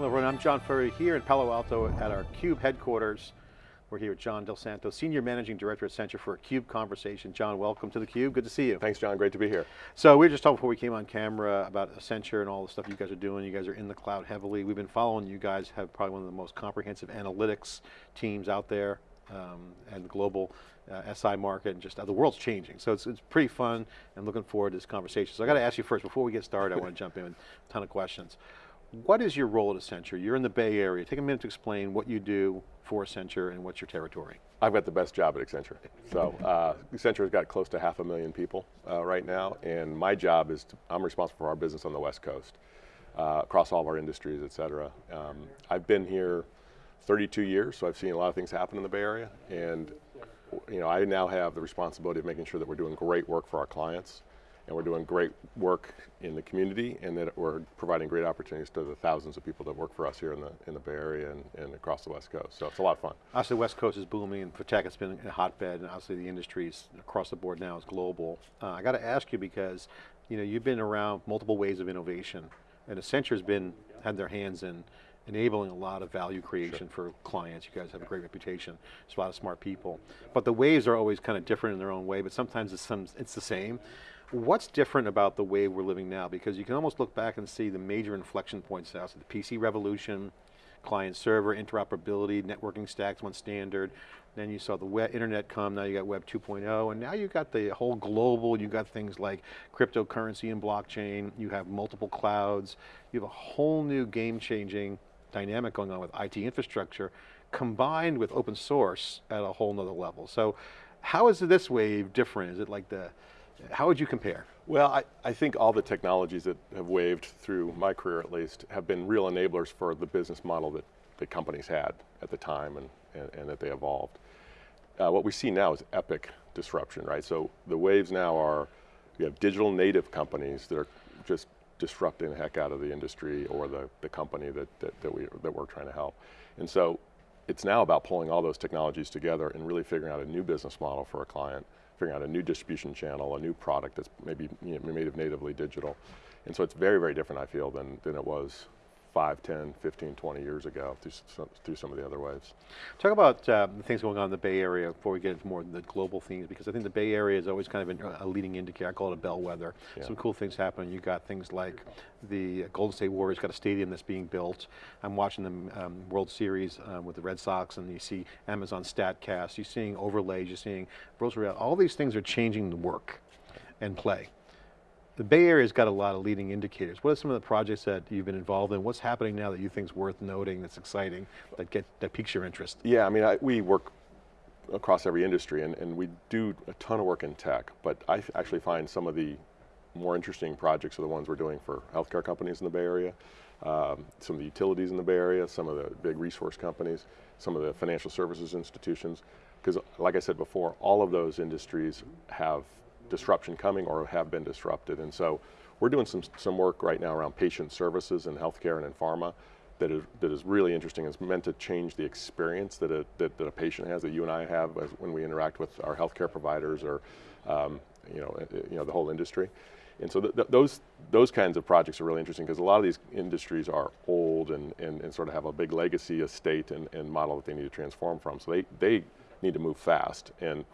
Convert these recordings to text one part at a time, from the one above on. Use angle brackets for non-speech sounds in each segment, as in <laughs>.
Hello everyone, I'm John Furrier here in Palo Alto at our CUBE headquarters. We're here with John Del Santo, Senior Managing Director at Accenture for a CUBE conversation. John, welcome to the CUBE, good to see you. Thanks John, great to be here. So we were just talking before we came on camera about Accenture and all the stuff you guys are doing. You guys are in the cloud heavily. We've been following you guys, have probably one of the most comprehensive analytics teams out there um, and the global uh, SI market and just uh, the world's changing. So it's, it's pretty fun and looking forward to this conversation. So I got to ask you first, before we get started, I want to <laughs> jump in with a ton of questions. What is your role at Accenture? You're in the Bay Area. Take a minute to explain what you do for Accenture and what's your territory. I've got the best job at Accenture. So uh, Accenture's got close to half a million people uh, right now, and my job is, to, I'm responsible for our business on the West Coast, uh, across all of our industries, et cetera. Um, I've been here 32 years, so I've seen a lot of things happen in the Bay Area, and you know, I now have the responsibility of making sure that we're doing great work for our clients, and we're doing great work in the community and that we're providing great opportunities to the thousands of people that work for us here in the, in the Bay Area and, and across the West Coast. So it's a lot of fun. Obviously West Coast is booming and for tech it's been a hotbed and obviously the industries across the board now is global. Uh, I got to ask you because you know, you've been around multiple ways of innovation and Accenture's been, had their hands in enabling a lot of value creation sure. for clients. You guys have a great reputation. There's a lot of smart people. But the waves are always kind of different in their own way, but sometimes it's, some, it's the same. What's different about the way we're living now? Because you can almost look back and see the major inflection points now. So the PC revolution, client server, interoperability, networking stacks went standard. Then you saw the web, internet come, now you got web 2.0, and now you got the whole global, you got things like cryptocurrency and blockchain, you have multiple clouds, you have a whole new game changing dynamic going on with IT infrastructure combined with open source at a whole nother level. So how is this wave different? Is it like the, how would you compare? Well, I, I think all the technologies that have waved through my career at least have been real enablers for the business model that, the companies had at the time and, and, and that they evolved. Uh, what we see now is epic disruption, right? So the waves now are, you have digital native companies that are just disrupting the heck out of the industry or the, the company that, that, that, we, that we're trying to help. And so it's now about pulling all those technologies together and really figuring out a new business model for a client figuring out a new distribution channel, a new product that's maybe you know, made of natively digital. And so it's very, very different, I feel, than, than it was 5, 10, 15, 20 years ago through some, through some of the other waves. Talk about uh, the things going on in the Bay Area before we get into more of the global themes, because I think the Bay Area is always kind of a leading indicator, I call it a bellwether. Yeah. Some cool things happen. you got things like the Golden State Warriors got a stadium that's being built. I'm watching the um, World Series um, with the Red Sox and you see Amazon StatCast, you're seeing overlays, you're seeing virtual all these things are changing the work and play. The Bay Area's got a lot of leading indicators. What are some of the projects that you've been involved in? What's happening now that you think is worth noting, that's exciting, that, get, that piques your interest? Yeah, I mean, I, we work across every industry and, and we do a ton of work in tech, but I actually find some of the more interesting projects are the ones we're doing for healthcare companies in the Bay Area, um, some of the utilities in the Bay Area, some of the big resource companies, some of the financial services institutions, because like I said before, all of those industries have disruption coming or have been disrupted. And so we're doing some, some work right now around patient services in healthcare and in pharma that is, that is really interesting. It's meant to change the experience that a, that, that a patient has, that you and I have when we interact with our healthcare providers or um, you, know, you know, the whole industry. And so th th those, those kinds of projects are really interesting because a lot of these industries are old and, and, and sort of have a big legacy estate and, and model that they need to transform from. So they, they need to move fast. And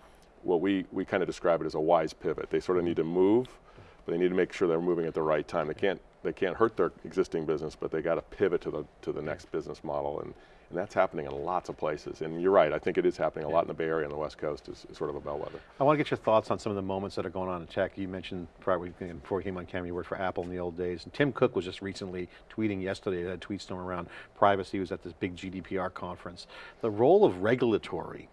what we, we kind of describe it as a wise pivot. They sort of need to move, but they need to make sure they're moving at the right time. They can't, they can't hurt their existing business, but they got to pivot to the, to the next business model. And, and that's happening in lots of places. And you're right, I think it is happening a lot in the Bay Area and the West Coast is, is, sort of a bellwether. I want to get your thoughts on some of the moments that are going on in tech. You mentioned probably before you came on camera, you worked for Apple in the old days. And Tim Cook was just recently tweeting yesterday, had a tweet storm around privacy, he was at this big GDPR conference. The role of regulatory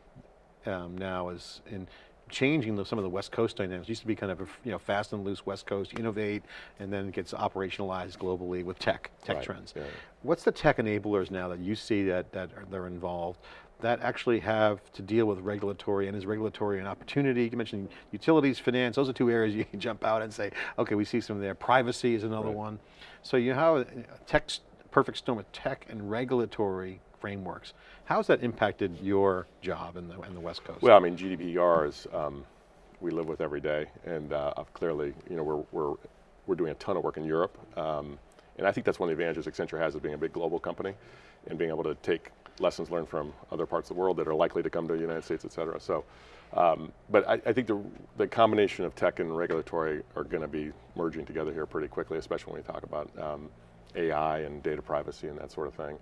um, now is in changing the, some of the West Coast dynamics. It used to be kind of a you know, fast and loose West Coast, innovate, and then it gets operationalized globally with tech, tech right. trends. Yeah. What's the tech enablers now that you see that, that are, they're involved that actually have to deal with regulatory and is regulatory an opportunity? You mentioned utilities, finance, those are two areas <laughs> you can jump out and say, okay, we see some there. Privacy is another right. one. So you have a tech, perfect storm of tech and regulatory frameworks. How's that impacted your job in the, in the West Coast? Well, I mean, GDPR is, um, we live with every day, and uh, clearly, you know, we're, we're, we're doing a ton of work in Europe, um, And I think that's one of the advantages Accenture has as being a big global company and being able to take lessons learned from other parts of the world that are likely to come to the United States, et cetera. So, um, but I, I think the, the combination of tech and regulatory are going to be merging together here pretty quickly, especially when we talk about um, AI and data privacy and that sort of thing.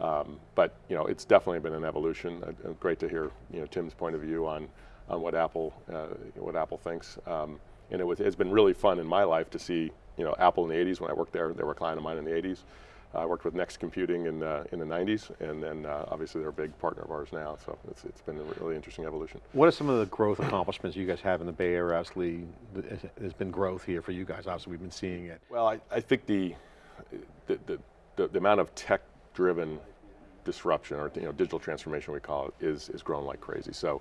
Um, but you know, it's definitely been an evolution. Uh, uh, great to hear you know Tim's point of view on on what Apple uh, what Apple thinks. Um, and it was, it's been really fun in my life to see you know Apple in the 80s when I worked there. They were a client of mine in the 80s. I worked with Next Computing in, uh, in the 90s, and then uh, obviously they're a big partner of ours now, so it's, it's been a really interesting evolution. What are some of the growth accomplishments you guys have in the Bay Area? Obviously, there's been growth here for you guys, obviously we've been seeing it. Well, I, I think the, the, the, the, the amount of tech-driven disruption, or you know, digital transformation we call it, is, is growing like crazy. So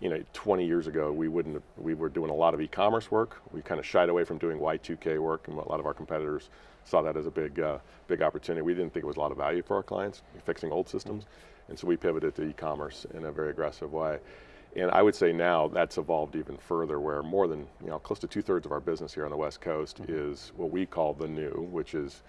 you know, 20 years ago, we wouldn't, we were doing a lot of e-commerce work. We kind of shied away from doing Y2K work, and a lot of our competitors saw that as a big, uh, big opportunity. We didn't think it was a lot of value for our clients, fixing old systems, and so we pivoted to e-commerce in a very aggressive way. And I would say now that's evolved even further where more than, you know, close to two thirds of our business here on the West Coast mm -hmm. is what we call the new, which is,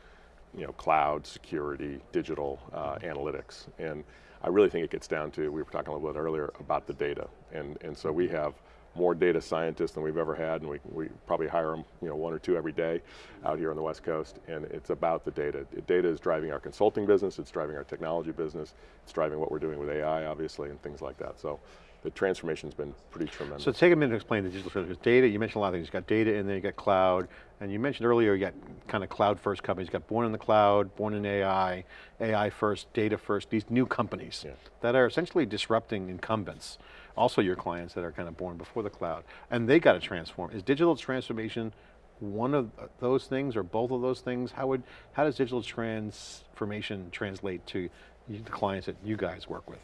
you know, cloud, security, digital, uh, analytics. And I really think it gets down to, we were talking a little bit earlier about the data. And, and so we have more data scientists than we've ever had, and we, we probably hire them, you know, one or two every day out here on the West Coast, and it's about the data. Data is driving our consulting business, it's driving our technology business, it's driving what we're doing with AI, obviously, and things like that. So the transformation's been pretty tremendous. So take a minute to explain the digital transformation. Data, you mentioned a lot of things. You got data in there, you got cloud, and you mentioned earlier you got kind of cloud first companies. You got born in the cloud, born in AI, AI first, data first, these new companies yeah. that are essentially disrupting incumbents. Also your clients that are kind of born before the cloud. And they got to transform. Is digital transformation one of uh, those things or both of those things? How would, how does digital transformation translate to the clients that you guys work with?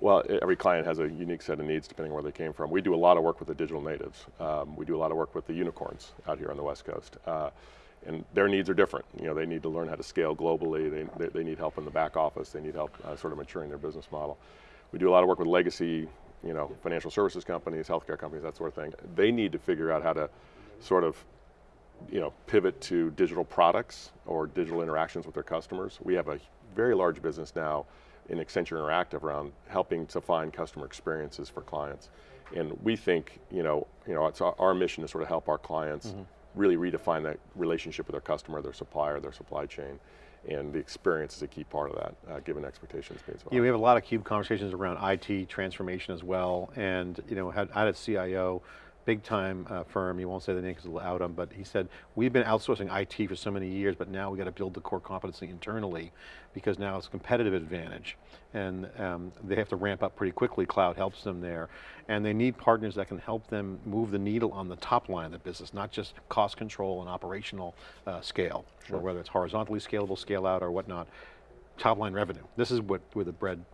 Well, every client has a unique set of needs depending on where they came from. We do a lot of work with the digital natives. Um, we do a lot of work with the unicorns out here on the West Coast. Uh, and their needs are different. You know, they need to learn how to scale globally. They, they, they need help in the back office. They need help uh, sort of maturing their business model. We do a lot of work with legacy, you know, financial services companies, healthcare companies, that sort of thing. They need to figure out how to sort of, you know, pivot to digital products or digital interactions with their customers. We have a very large business now in Accenture Interactive around helping to find customer experiences for clients. And we think, you know, you know, it's our, our mission to sort of help our clients mm -hmm. really redefine that relationship with their customer, their supplier, their supply chain, and the experience is a key part of that, uh, given expectations well. Yeah, we have a lot of CUBE conversations around IT transformation as well, and you know, had, I had a CIO big time uh, firm, he won't say the name because it'll out them, but he said, we've been outsourcing IT for so many years, but now we got to build the core competency internally because now it's a competitive advantage. And um, they have to ramp up pretty quickly, cloud helps them there. And they need partners that can help them move the needle on the top line of the business, not just cost control and operational uh, scale, sure. or whether it's horizontally scalable, scale out or whatnot, top line revenue. This is what where the bread,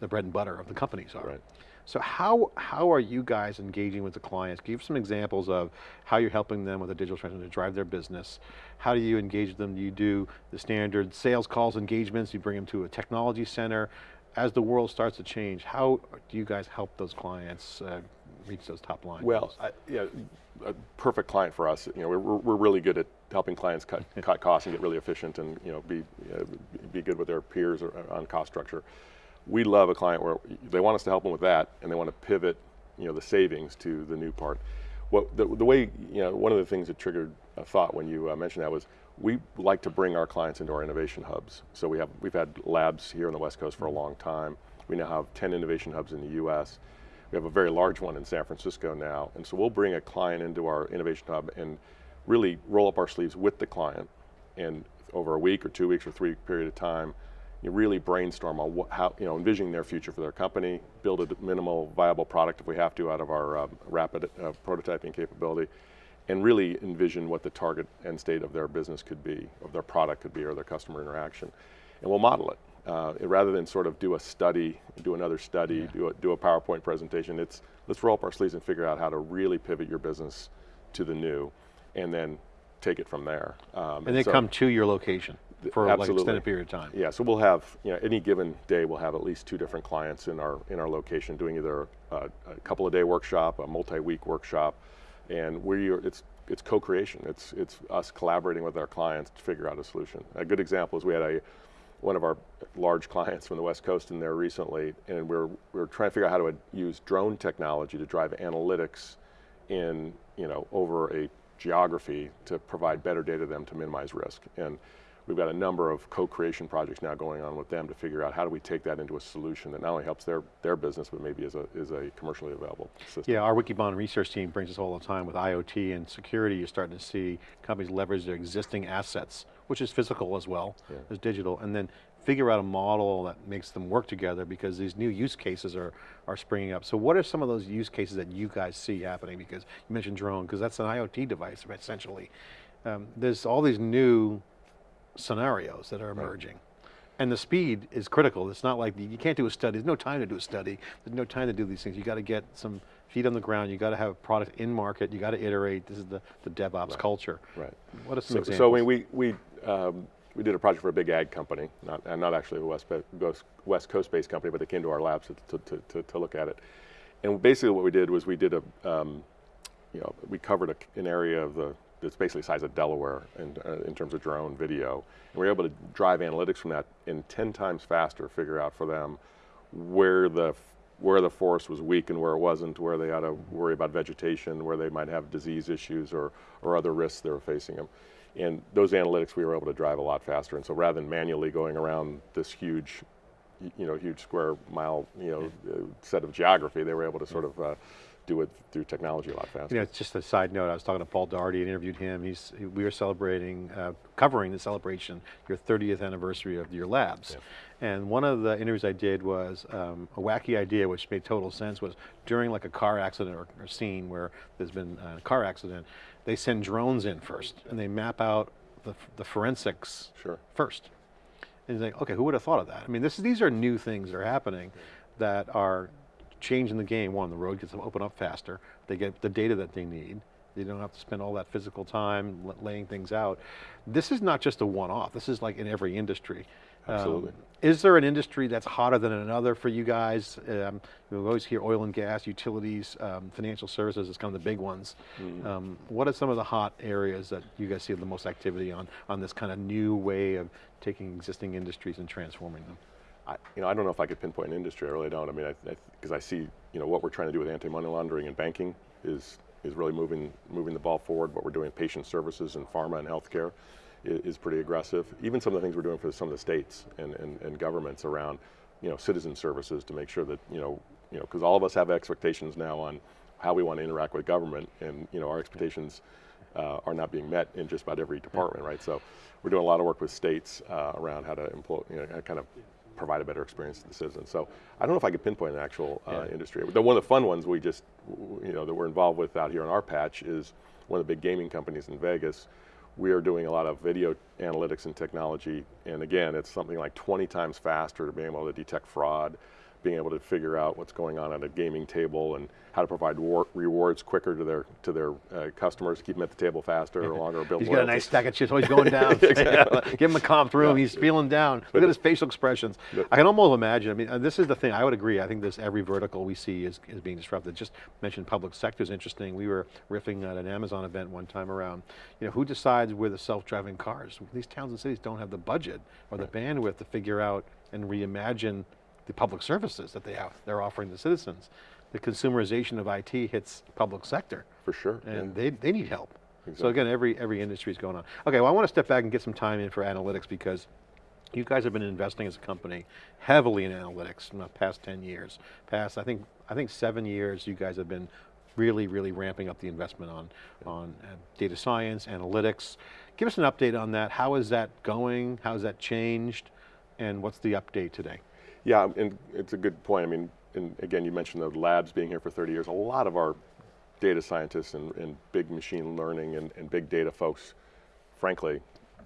the bread and butter of the companies are. Right. So how, how are you guys engaging with the clients? Give some examples of how you're helping them with a digital transformation to drive their business. How do you engage them? Do you do the standard sales calls, engagements? You bring them to a technology center. As the world starts to change, how do you guys help those clients uh, reach those top lines? Well, I, yeah, a perfect client for us. You know, we're, we're really good at helping clients cut, <laughs> cut costs and get really efficient and you know be uh, be good with their peers on cost structure we love a client where they want us to help them with that and they want to pivot you know, the savings to the new part. What, the, the way, you know, one of the things that triggered a thought when you uh, mentioned that was we like to bring our clients into our innovation hubs. So we have, we've had labs here on the West Coast for a long time. We now have 10 innovation hubs in the US. We have a very large one in San Francisco now. And so we'll bring a client into our innovation hub and really roll up our sleeves with the client and over a week or two weeks or three period of time, you really brainstorm on what, how, you know, envisioning their future for their company, build a minimal viable product if we have to out of our um, rapid uh, prototyping capability, and really envision what the target end state of their business could be, of their product could be, or their customer interaction. And we'll model it. Uh, rather than sort of do a study, do another study, yeah. do, a, do a PowerPoint presentation, it's let's roll up our sleeves and figure out how to really pivot your business to the new, and then take it from there. Um, and they so, come to your location for Absolutely. like an extended period of time. Yeah, so we'll have, you know, any given day we'll have at least two different clients in our, in our location doing either a, a couple of day workshop, a multi-week workshop, and we are, it's, it's co-creation. It's, it's us collaborating with our clients to figure out a solution. A good example is we had a, one of our large clients from the West Coast in there recently, and we're, we're trying to figure out how to use drone technology to drive analytics in, you know, over a geography to provide better data to them to minimize risk. And we've got a number of co-creation projects now going on with them to figure out how do we take that into a solution that not only helps their, their business, but maybe is a, is a commercially available system. Yeah, our Wikibon research team brings us all the time with IoT and security, you're starting to see companies leverage their existing assets, which is physical as well Yeah. as digital, and then figure out a model that makes them work together because these new use cases are, are springing up. So what are some of those use cases that you guys see happening? Because you mentioned drone, because that's an IoT device essentially. Um, there's all these new scenarios that are emerging. And the speed is critical. It's not like, you can't do a study, there's no time to do a study, there's no time to do these things. You got to get some feet on the ground, you got to have a product in market, you got to iterate, this is the, the DevOps culture. Right. What are some So, examples? so we, we, um, we did a project for a big ag company, not, and not actually a West, West- West Coast-based company, but they came to our labs to, to, to, to look at it. And basically what we did was we did a, um, you know, we covered a, an area of the, that's basically the size of Delaware in, uh, in terms of drone video. And we were able to drive analytics from that in 10 times faster, figure out for them where the, where the forest was weak and where it wasn't, where they ought to worry about vegetation, where they might have disease issues or, or other risks they were facing them. And those analytics we were able to drive a lot faster. And so rather than manually going around this huge, you know, huge square mile, you know, uh, set of geography, they were able to sort of uh, do it through technology a lot faster. You know, it's just a side note, I was talking to Paul Daugherty and interviewed him. He's, we were celebrating, uh, covering the celebration, your 30th anniversary of your labs. And one of the interviews I did was um, a wacky idea, which made total sense, was during like a car accident or, or scene where there's been a car accident, they send drones in first and they map out the, the forensics Sure. first. And he's like, okay, who would have thought of that? I mean, this, these are new things that are happening that are changing the game. One, the road gets to open up faster. They get the data that they need. They don't have to spend all that physical time laying things out. This is not just a one-off. This is like in every industry. Um, Absolutely. is there an industry that's hotter than another for you guys? Um, we always hear oil and gas, utilities, um, financial services is kind of the big ones. Mm-hmm. Um, what are some of the hot areas that you guys see the most activity on, on this kind of new way of taking existing industries and transforming them? I, you know, I don't know if I could pinpoint an industry. I really don't. I mean, I, because I, see, you know, what we're trying to do with anti-money laundering and banking is is really moving moving the ball forward. What we're doing in patient services and pharma and healthcare is, is pretty aggressive. Even some of the things we're doing for some of the states and, and, and governments around, you know, citizen services to make sure that you know, you know, because all of us have expectations now on how we want to interact with government, and you know, our expectations uh, are not being met in just about every department, right? So we're doing a lot of work with states uh, around how to employ, you know, kind of provide a better experience to the citizens. So I don't know if I could pinpoint an actual uh, Yeah. industry. The, one of the fun ones we just, you know, that we're involved with out here on our patch is one of the big gaming companies in Vegas. We are doing a lot of video analytics and technology, and again, it's something like 20 times faster to be able to detect fraud, being able to figure out what's going on at a gaming table, and how to provide war- rewards quicker to their to their uh, customers, keep them at the table faster or <laughs> longer, build He's got a nice stack of chips, always going <laughs> down. <laughs> Give him a comp room, he's feeling down. Look at his facial expressions. I can almost imagine, I mean, uh, this is the thing, I would agree, I think this every vertical we see is, is being disrupted. Just mentioned public sector is interesting. We were riffing at an Amazon event one time around, you know, who decides where the self-driving cars? These towns and cities don't have the budget or the bandwidth to figure out and reimagine the public services that they have, they're offering the citizens. The consumerization of IT hits public sector For sure. yeah. and they, they need help. So again, every, every industry is going on. Okay, well I want to step back and get some time in for analytics because you guys have been investing as a company heavily in analytics in the past 10 years. Past, I think, I think seven years you guys have been really, really ramping up the investment on, on uh, data science, analytics. Give us an update on that. How is that going? How has that changed? And what's the update today? Yeah, and it's a good point. I mean, and again, you mentioned the labs being here for 30 years. A lot of our data scientists and, and big machine learning and, and big data folks, frankly,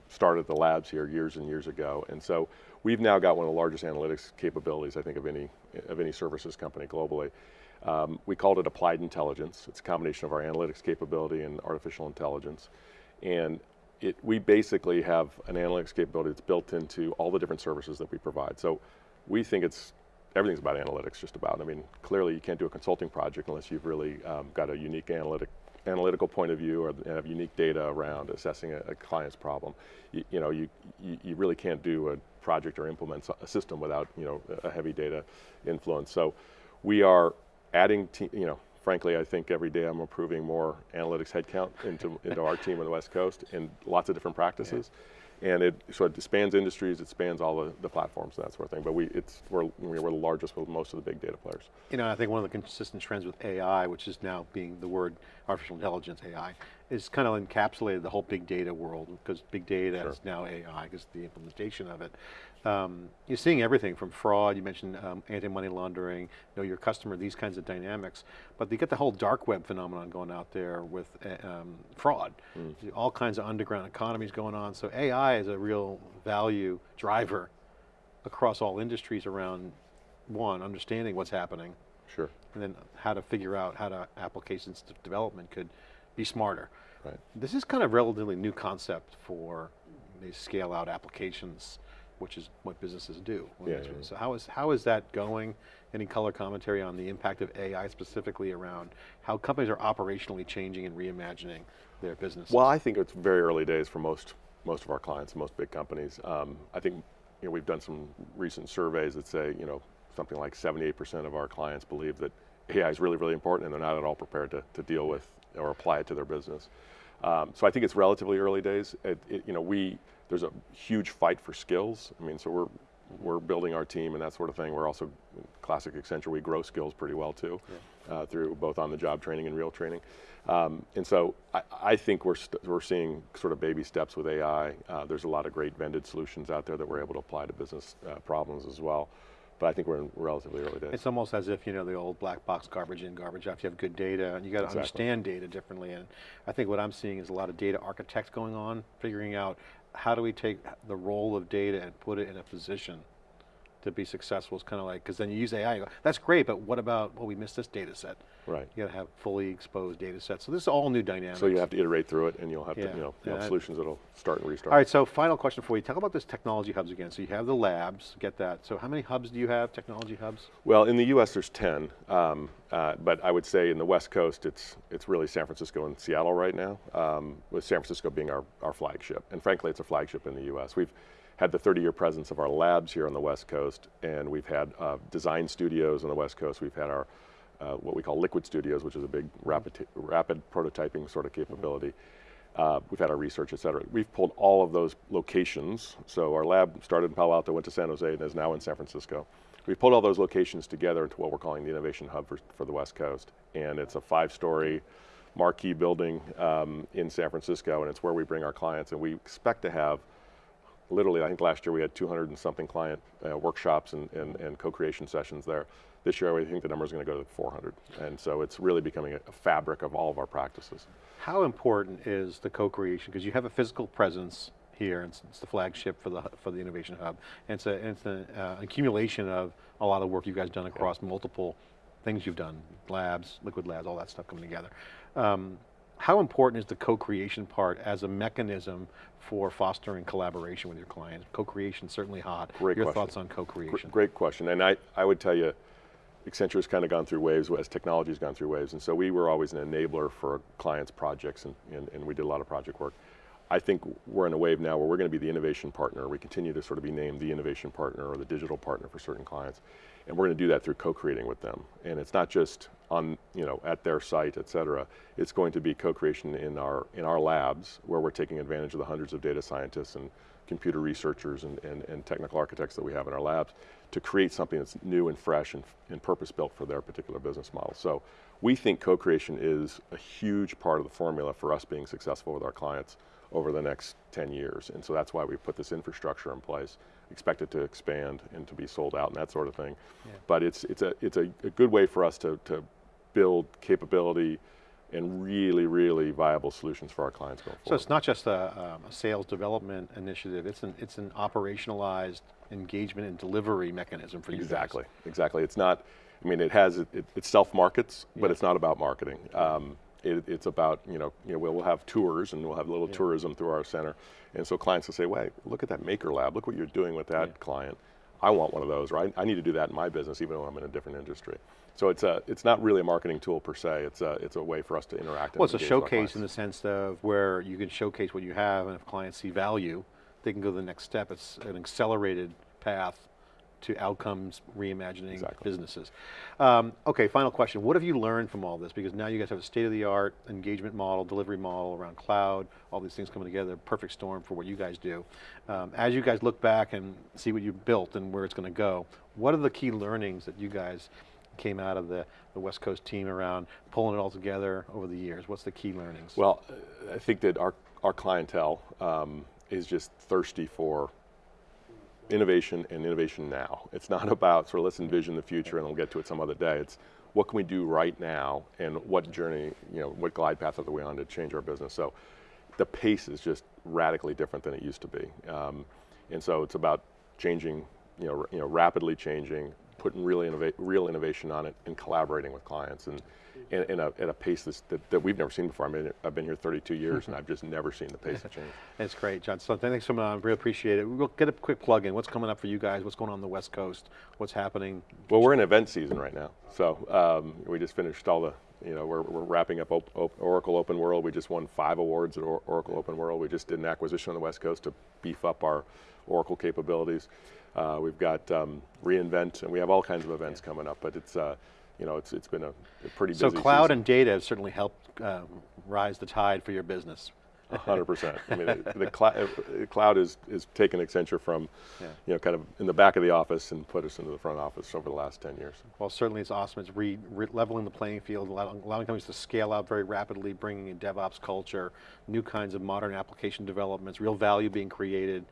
started the labs here years and years ago. And so we've now got one of the largest analytics capabilities, I think, of any, of any services company globally. Um, we called it applied intelligence. It's a combination of our analytics capability and artificial intelligence. And it, we basically have an analytics capability that's built into all the different services that we provide. So we think it's everything's about analytics, just about. I mean, clearly you can't do a consulting project unless you've really um, got a unique analytic analytical point of view or have unique data around assessing a, a client's problem, you, you know, you, you, really can't do a project or implement a system without, you know, a heavy data influence. So we are adding, you know, frankly, I think every day I'm approving more analytics headcount into, into our team on the West Coast in lots of different practices. And it, so it spans industries, it spans all the, the platforms and that sort of thing. But we, it's, we're, we're the largest with most of the big data players. You know, I think one of the consistent trends with AI, which is now being the word artificial intelligence, AI, is kind of encapsulated the whole big data world because big data Sure. is now AI because the implementation of it. Um, you're seeing everything from fraud, you mentioned um, anti-money laundering, know your customer, these kinds of dynamics. But you get the whole dark web phenomenon going out there with uh, um, fraud. All kinds of underground economies going on. So AI is a real value driver across all industries around, one, understanding what's happening, Sure. and then how to figure out how to applications de- development could be smarter. Right. This is kind of relatively new concept for these scale out applications, which is what businesses do. Yeah, yeah, yeah. So how is, how is that going? Any color commentary on the impact of AI specifically around how companies are operationally changing and reimagining their businesses? Well, I think it's very early days for most most of our clients, most big companies. Um, I think you know we've done some recent surveys that say you know something like 78% of our clients believe that AI is really really important, and they're not at all prepared to, to deal with or apply it to their business. Um, so I think it's relatively early days. It, it, you know, we there's a huge fight for skills. I mean, so we're we're building our team and that sort of thing. We're also classic Accenture. We grow skills pretty well too, uh, through both on the job training and real training. Um, and so I, I think we're st- we're seeing sort of baby steps with AI. Uh, there's a lot of great vended solutions out there that we're able to apply to business uh, problems as well. But I think we're in relatively early days. It's almost as if, you know, the old black box garbage in, garbage out. You have good data and you got to Exactly. understand data differently. And I think what I'm seeing is a lot of data architects going on, figuring out how do we take the role of data and put it in a position to be successful. It's kind of like, because then you use AI, you go, that's great, but what about, well, we missed this data set. right. You got to have fully exposed data sets. So this is all new dynamics. So you have to iterate through it, and you'll have Yeah. to you know you have solutions that'll start and restart. All right, so final question for you. Talk about this technology hubs again. So you have the labs, get that. So how many hubs do you have, technology hubs? Well, in the U.S., there's 10, um, uh, but I would say in the West Coast, it's it's really San Francisco and Seattle right now, um, with San Francisco being our, our flagship. And frankly, it's a flagship in the U.S. We've had the 30-year presence of our labs here on the West Coast, and we've had uh, design studios on the West Coast. We've had our uh, what we call liquid studios, which is a big rapid, rapid prototyping sort of capability. Uh, we've had our research, et cetera. We've pulled all of those locations. So our lab started in Palo Alto, went to San Jose, and is now in San Francisco. We've pulled all those locations together into what we're calling the Innovation Hub for, for the West Coast. And it's a five-story marquee building um, in San Francisco, and it's where we bring our clients. And we expect to have literally, I think last year we had 200 and something client uh, workshops and, and, and co-creation sessions there. This year, I think the number is going to go to 400. And so it's really becoming a, fabric of all of our practices. How important is the co-creation? Because you have a physical presence here, and it's, it's the flagship for the for the innovation hub. And it's a it's an uh, accumulation of a lot of work you guys done across multiple things you've done, labs, liquid labs, all that stuff coming together. Um, how important is the co-creation part as a mechanism for fostering collaboration with your clients? Co-creation certainly hot. Great your question. thoughts on co-creation? Great question. And I, I would tell you, Accenture has kind of gone through waves as technology has gone through waves. And so we were always an enabler for clients' projects, and, and, and we did a lot of project work. I think we're in a wave now where we're going to be the innovation partner. We continue to sort of be named the innovation partner or the digital partner for certain clients. And we're going to do that through co-creating with them. And it's not just on, you know, at their site, et cetera. It's going to be co-creation in our, in our labs where we're taking advantage of the hundreds of data scientists and computer researchers and, and, and technical architects that we have in our labs to create something that's new and fresh and, and purpose-built for their particular business model. So we think co-creation is a huge part of the formula for us being successful with our clients over the next 10 years. And so that's why we put this infrastructure in place, expect it to expand and to be sold out and that sort of thing. But it's, it's, a, it's a, a good way for us to, to build capability and really, really viable solutions for our clients going forward. So it's not just a, um, a sales development initiative, it's an, it's an operationalized engagement and delivery mechanism for you guys. Exactly, exactly. It's not, I mean, it has, it, it self-markets, but it's not about marketing. Um, it, it's about, you know, you know, we'll, we'll have tours and we'll have a little tourism through our center. And so clients will say, wait, look at that maker lab, look what you're doing with that client. I want one of those, right? I need to do that in my business, even though I'm in a different industry. So it's a, it's not really a marketing tool per se. It's a, it's a way for us to interact. and Well, it's a engage with our showcase in the sense of where you can showcase what you have, and if clients see value, they can go to the next step. It's an accelerated path to outcomes, reimagining Exactly. businesses. Um, okay, final question. What have you learned from all this? Because now you guys have a state-of-the-art engagement model, delivery model around cloud, all these things coming together, perfect storm for what you guys do. Um, as you guys look back and see what you've built and where it's going to go, what are the key learnings that you guys came out of the, the West Coast team around pulling it all together over the years? What's the key learnings? Well, I think that our, our clientele um, is just thirsty for innovation and innovation now. It's not <laughs> about sort of let's envision the future and we'll get to it some other day. It's what can we do right now and what journey, you know, what glide path are we on to change our business. So the pace is just radically different than it used to be. Um, and so it's about changing, you know, you know, rapidly changing, putting really innova- real innovation on it and collaborating with clients and in, in a, at a pace that's, that, that we've never seen before. I mean, I've been here 32 years and I've just never seen the pace of change. <laughs> That's great, John. So thanks so much. I really appreciate it. We'll get a quick plug in. What's coming up for you guys? What's going on on the West Coast? What's happening? Well, we're in event season right now. So um, we just finished all the, you know, we're, we're wrapping up op- op- Oracle Open World. We just won five awards at or- Oracle Open World. We just did an acquisition on the West Coast to beef up our Oracle capabilities. Uh, we've got um, reInvent, and we have all kinds of events coming up. But it's, uh, you know, it's it's been a, a pretty So cloud season. and data have certainly helped uh, rise the tide for your business. A hundred percent. I mean, the, the clou- uh, cloud is is taken Accenture from, Yeah. you know, kind of in the back of the office and put us into the front office over the last ten years. Well, certainly it's awesome. It's re, re- leveling the playing field, allowing, allowing companies to scale out very rapidly, bringing in DevOps culture, new kinds of modern application developments, real value being created.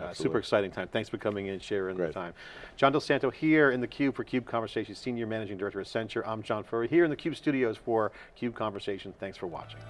Uh, super exciting time. Thanks for coming in, sharing the time. John Del Santo here in the Cube for Cube Conversations, Senior Managing Director at Accenture. I'm John Furrier here in the Cube studios for Cube Conversation. Thanks for watching.